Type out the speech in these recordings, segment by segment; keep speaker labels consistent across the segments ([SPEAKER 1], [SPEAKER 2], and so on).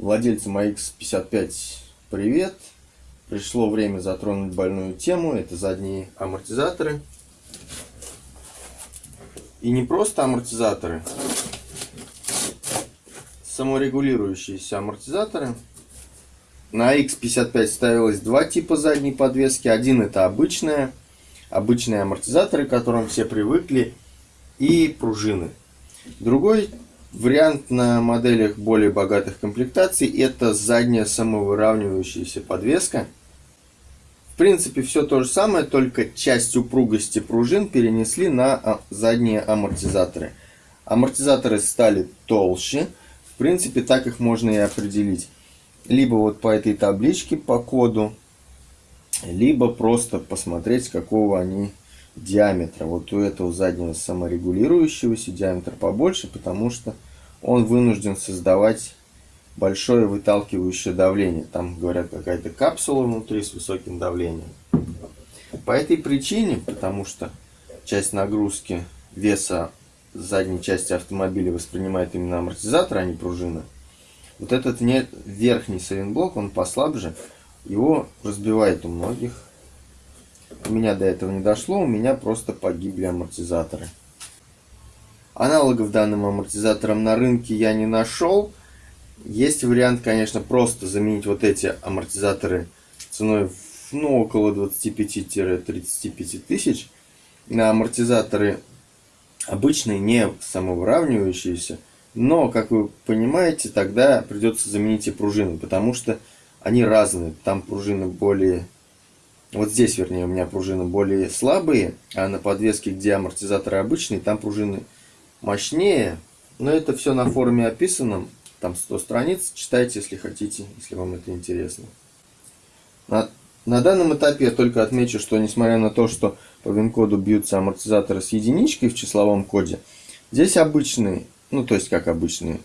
[SPEAKER 1] Владельцам AX55 привет! Пришло время затронуть больную тему, это задние амортизаторы. И не просто амортизаторы, саморегулирующиеся амортизаторы. На X55 ставилось два типа задней подвески. Один это обычная, обычные амортизаторы, к которым все привыкли, и пружины. Другой Вариант на моделях более богатых комплектаций это задняя самовыравнивающаяся подвеска. В принципе все то же самое, только часть упругости пружин перенесли на а, задние амортизаторы. Амортизаторы стали толще, в принципе так их можно и определить. Либо вот по этой табличке по коду, либо просто посмотреть какого они диаметра. Вот у этого заднего саморегулирующегося диаметр побольше, потому что он вынужден создавать большое выталкивающее давление. Там, говорят, какая-то капсула внутри с высоким давлением. По этой причине, потому что часть нагрузки веса задней части автомобиля воспринимает именно амортизатор, а не пружина, вот этот верхний сайлентблок, он послабже, его разбивает у многих у меня до этого не дошло, у меня просто погибли амортизаторы. Аналогов данным амортизаторам на рынке я не нашел. Есть вариант, конечно, просто заменить вот эти амортизаторы ценой ну, около 25-35 тысяч на амортизаторы обычные, не самовыравнивающиеся. Но, как вы понимаете, тогда придется заменить и пружины, потому что они разные. Там пружины более вот здесь, вернее, у меня пружины более слабые, а на подвеске, где амортизаторы обычные, там пружины мощнее. Но это все на форуме описано, там 100 страниц, читайте, если хотите, если вам это интересно. На, на данном этапе я только отмечу, что несмотря на то, что по вин-коду бьются амортизаторы с единичкой в числовом коде, здесь обычные, ну то есть как обычные,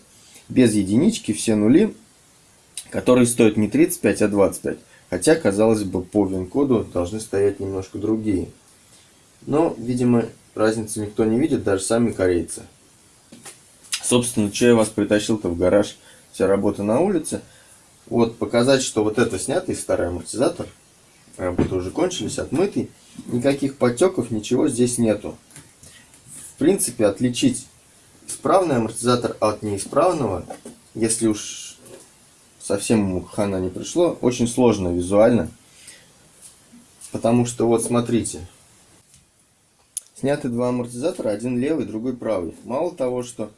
[SPEAKER 1] без единички, все нули, которые стоят не 35, а 25. Хотя, казалось бы, по вин-коду должны стоять немножко другие. Но, видимо, разницы никто не видит, даже сами корейцы. Собственно, я вас притащил-то в гараж, вся работа на улице. Вот, показать, что вот это снятый старый амортизатор, работы уже кончились, отмытый, никаких потеков, ничего здесь нету. В принципе, отличить исправный амортизатор от неисправного, если уж совсем хана не пришло. Очень сложно визуально. Потому что вот смотрите. Сняты два амортизатора, один левый, другой правый. Мало того, что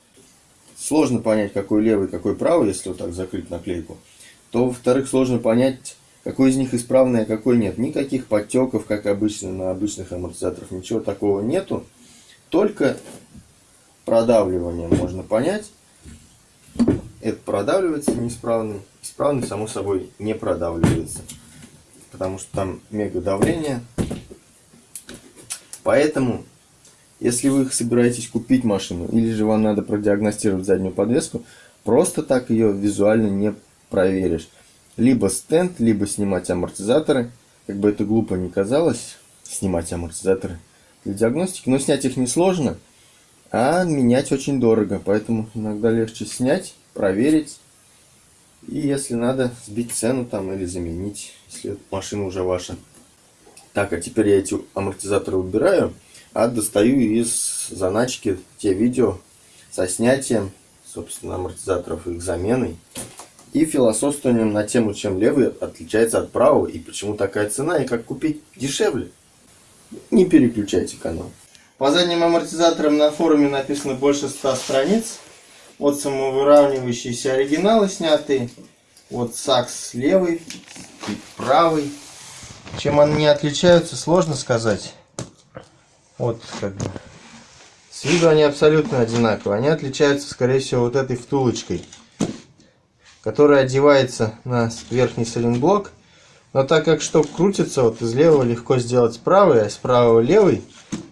[SPEAKER 1] сложно понять, какой левый, какой правый, если вот так закрыть наклейку, то, во-вторых, сложно понять, какой из них исправный, а какой нет. Никаких подтеков, как обычно на обычных амортизаторах, ничего такого нету. Только продавливание можно понять. Это продавливается неисправный. Исправный, само собой, не продавливается. Потому что там мега давление. Поэтому, если вы собираетесь купить машину, или же вам надо продиагностировать заднюю подвеску, просто так ее визуально не проверишь. Либо стенд, либо снимать амортизаторы. Как бы это глупо не казалось, снимать амортизаторы для диагностики. Но снять их несложно, а менять очень дорого. Поэтому иногда легче снять проверить. И если надо, сбить цену там или заменить, если машина уже ваша. Так, а теперь я эти амортизаторы убираю, а достаю из заначки те видео со снятием, собственно, амортизаторов и их заменой. И философствованием на тему, чем левый отличается от правого, и почему такая цена, и как купить дешевле. Не переключайте канал. По задним амортизаторам на форуме написано больше 100 страниц. Вот самовыравнивающиеся оригиналы снятые. Вот сакс левый, правый. Чем они отличаются, сложно сказать. Вот как бы. С виду они абсолютно одинаковые. Они отличаются, скорее всего, вот этой втулочкой, которая одевается на верхний сайлентблок. Но так как шток крутится, вот из левого легко сделать правый, а с правого левый.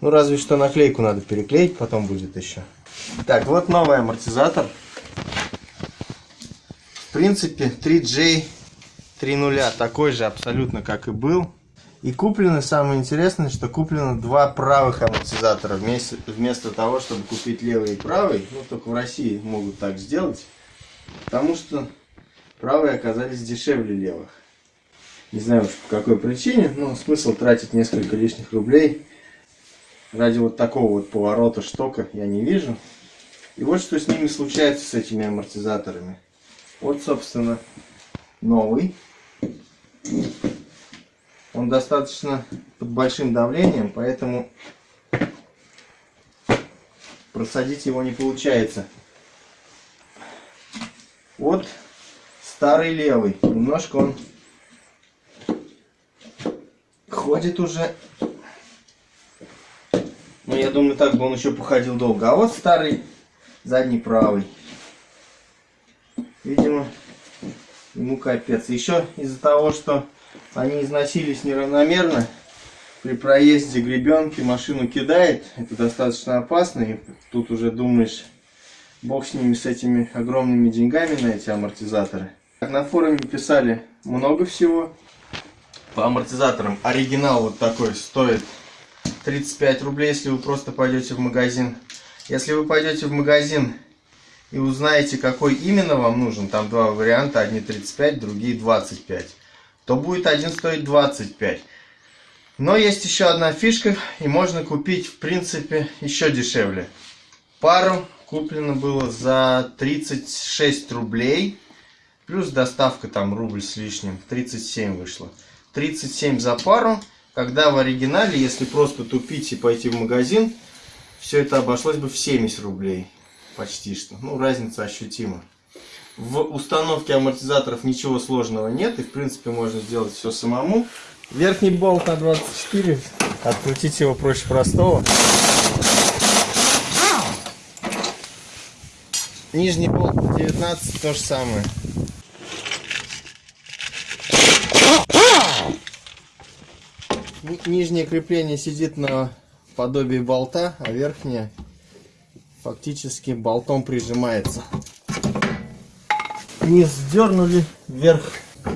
[SPEAKER 1] Ну, разве что наклейку надо переклеить, потом будет еще. Так, вот новый амортизатор. В принципе, 3J 3.0 такой же абсолютно, как и был. И куплены, самое интересное, что куплено два правых амортизатора вместо, вместо того, чтобы купить левый и правый. Ну, только в России могут так сделать. Потому что правые оказались дешевле левых. Не знаю уж по какой причине, но смысл тратить несколько лишних рублей ради вот такого вот поворота штока я не вижу. И вот что с ними случается, с этими амортизаторами. Вот, собственно, новый. Он достаточно под большим давлением, поэтому просадить его не получается. Вот старый левый. Немножко он ходит уже. Но я думаю, так бы он еще походил долго. А вот старый задний правый. Видимо, ему капец. Еще из-за того, что они износились неравномерно, при проезде гребенки машину кидает. Это достаточно опасно. И тут уже думаешь, бог с ними, с этими огромными деньгами на эти амортизаторы. На форуме писали много всего. По амортизаторам оригинал вот такой стоит 35 рублей, если вы просто пойдете в магазин. Если вы пойдете в магазин и узнаете, какой именно вам нужен, там два варианта, одни 35, другие 25, то будет один стоить 25. Но есть еще одна фишка, и можно купить, в принципе, еще дешевле. Пару куплено было за 36 рублей, плюс доставка там рубль с лишним, 37 вышло. 37 за пару, когда в оригинале, если просто тупить и пойти в магазин, все это обошлось бы в 70 рублей. Почти что. Ну, разница ощутима. В установке амортизаторов ничего сложного нет, и в принципе можно сделать все самому. Верхний болт на 24, открутить его проще простого. Нижний болт на 19, то же самое. Нижнее крепление сидит на подобии болта, а верхнее фактически болтом прижимается. Низ дернули, вверх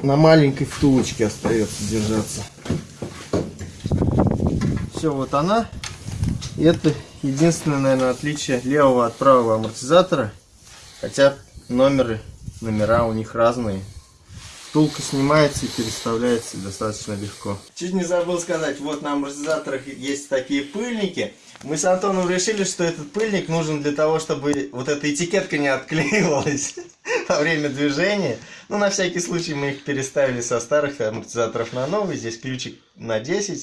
[SPEAKER 1] на маленькой втулочке остается держаться. Все, вот она. И это единственное, наверное, отличие левого от правого амортизатора. Хотя номеры, номера у них разные. Втулка снимается и переставляется достаточно легко. Чуть не забыл сказать, вот на амортизаторах есть такие пыльники. Мы с Антоном решили, что этот пыльник нужен для того, чтобы вот эта этикетка не отклеивалась во время движения. Ну, на всякий случай мы их переставили со старых амортизаторов на новый. Здесь ключик на 10.